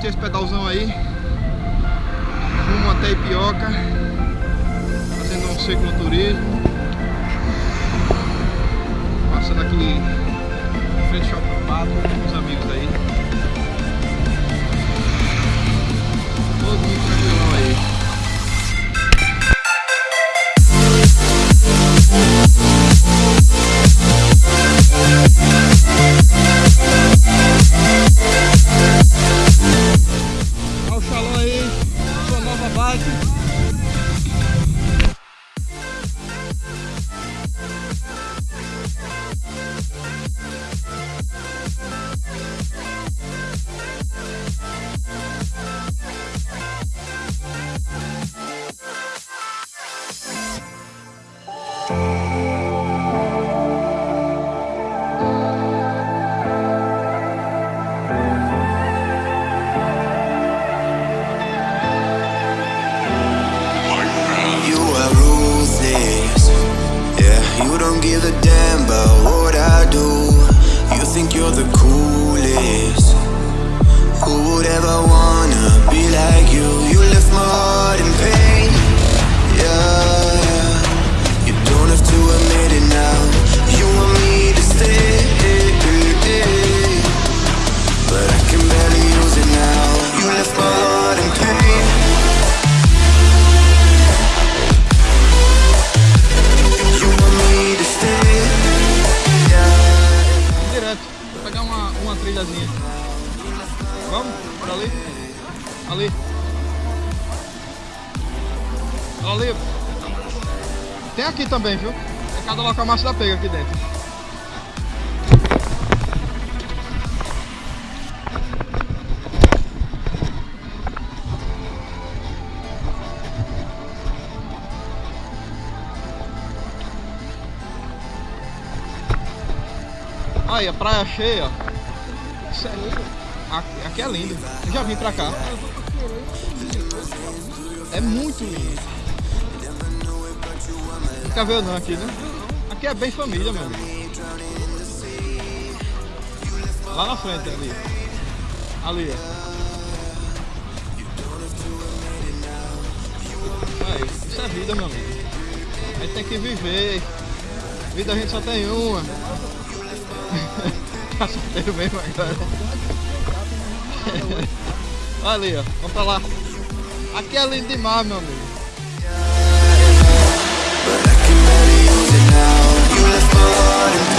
curtir esse pedalzão aí. Rumo até Ipioca. Fazendo um cicloturismo. Passando aqui Em frente ao Pato. Nova bike. You think you're the Ali. Ali. Tem aqui também, viu? Tem cada local massa da pega aqui dentro. Aí, a praia cheia. Isso é lindo. Aqui, aqui é lindo. Eu já vim pra cá. É muito lindo. Nunca veio não aqui, né? Aqui é bem família, amigo. Lá na frente, ali. Ali. Aí, isso é vida, meu amigo. A gente tem que viver. Vida a gente só tem uma. tá solteiro mesmo agora. Olha ali, ó. Vamos pra lá. Aqui é lindo demais, meu amigo. But I now. You left my heart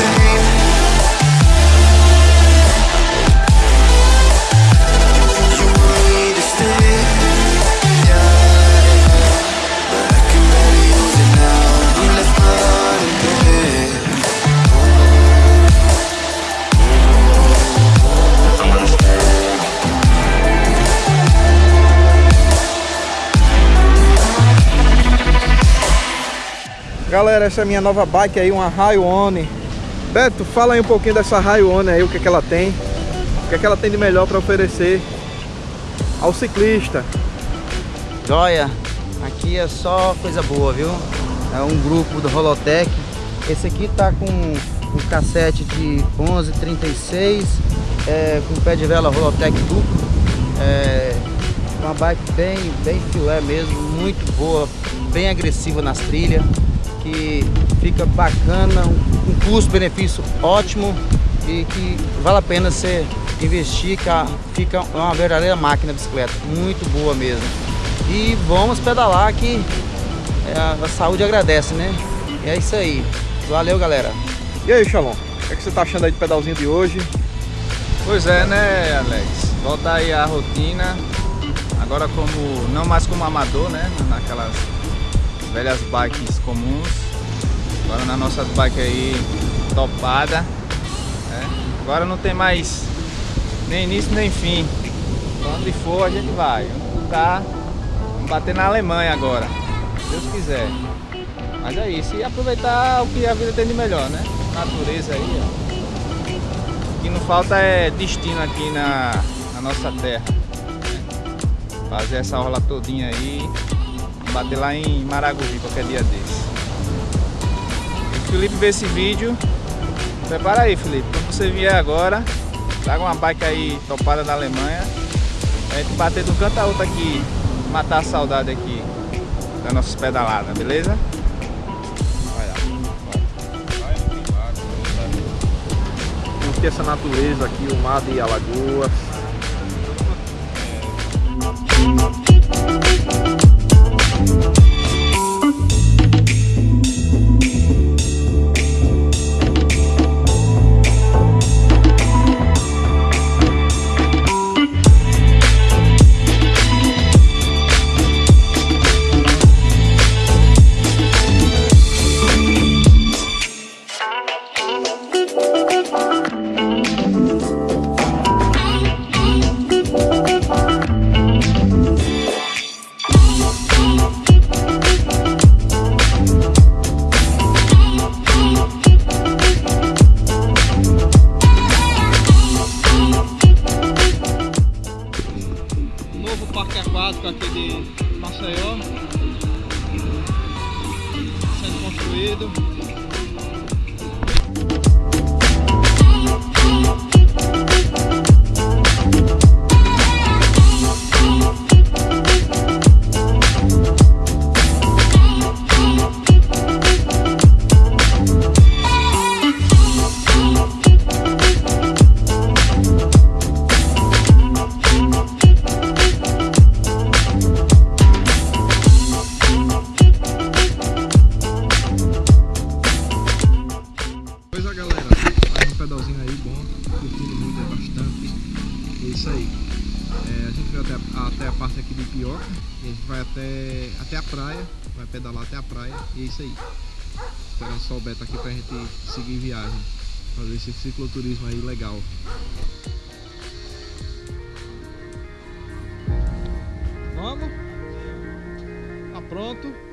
Galera, essa é a minha nova bike aí, uma Raio One. Beto, fala aí um pouquinho dessa Raio One aí, o que, é que ela tem. O que, é que ela tem de melhor para oferecer ao ciclista. Joia, aqui é só coisa boa, viu? É um grupo do Holotech. Esse aqui tá com um cassete de 1136, é, com pé de vela Holotech duplo. É, uma bike bem, bem filé mesmo, muito boa, bem agressiva nas trilhas, que fica bacana, um, custo-benefício ótimo e que vale a pena você investir, que fica uma verdadeira máquina de bicicleta, muito boa mesmo. E vamos pedalar que é, a, a saúde agradece, né? E é isso aí. Valeu, galera. E aí, Xalon, o que, é que você tá achando aí do pedalzinho de hoje? Pois é, né, Alex? Voltar aí à rotina. Agora como não mais como amador, né? Naquelas velhas bikes comuns. Agora nas nossas bikes aí topada. né? Agora não tem mais nem início nem fim. Onde for a gente vai. Onde tá, vamos bater na Alemanha agora. Se Deus quiser. Mas é isso. E aproveitar o que a vida tem de melhor, né? Natureza aí, ó. O que não falta é destino aqui na, na nossa terra. né? Fazer essa orla todinha aí. Bater lá em Maragogi qualquer dia desse. O Felipe vê esse vídeo. Prepara aí, Felipe. Quando você vier agora, traga uma bike aí topada da Alemanha. A gente bater de um canto a outro aqui. Matar a saudade aqui da nossa pedalada, beleza? Vamos ter essa natureza aqui, o mar e a lagoa, até, a praia, vai pedalar até a praia e é isso aí. Esperando o Beto aqui pra gente seguir viagem, fazer esse cicloturismo aí legal. Vamos? Tá pronto?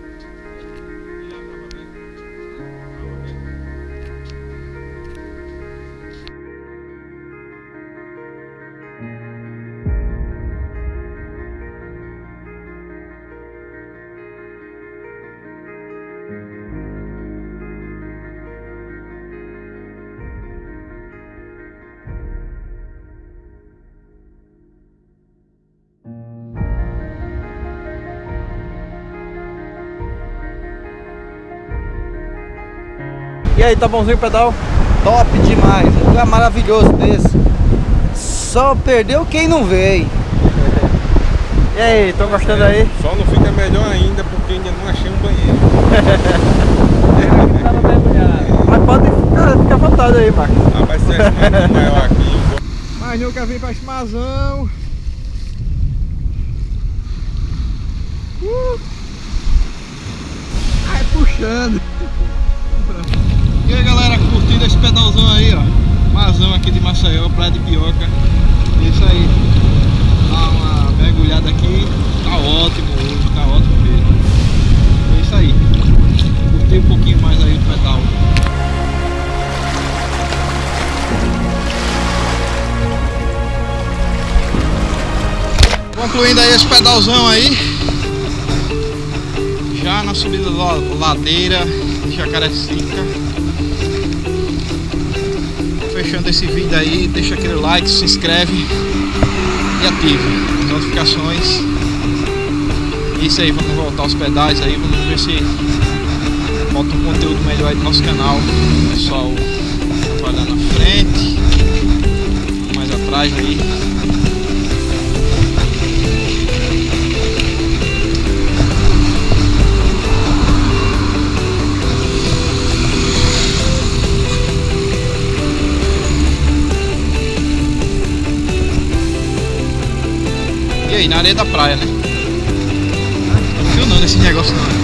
E aí, tá bonzinho o pedal? Top demais, um lugar maravilhoso desse. Só perdeu quem não veio. E aí, estão gostando aí? Só não fica melhor ainda porque ainda não achei um banheiro. Mas pode ficar, ficar à vontade aí, Marcos. Rapaz, se tivesse mais maior aqui, Mas não quer vir pra Chimazão. Uh! Ai, puxando. Pedalzão aí, ó. Mazão aqui de Maceió, Praia de Pioca. É isso aí. Dá uma mergulhada aqui. Tá ótimo hoje, tá ótimo mesmo. É isso aí. Curti um pouquinho mais aí o pedal. Concluindo aí esse pedalzão aí. Já na subida da ladeira de Jacarecica. Fechando esse vídeo aí, deixa aquele like, se inscreve e ative as notificações. Isso aí, vamos voltar aos pedais aí, vamos ver se bota um conteúdo melhor aí do nosso canal. Pessoal trabalhar na frente, mais atrás aí. Aí, na areia da praia, né? Não viu não nesse negócio não.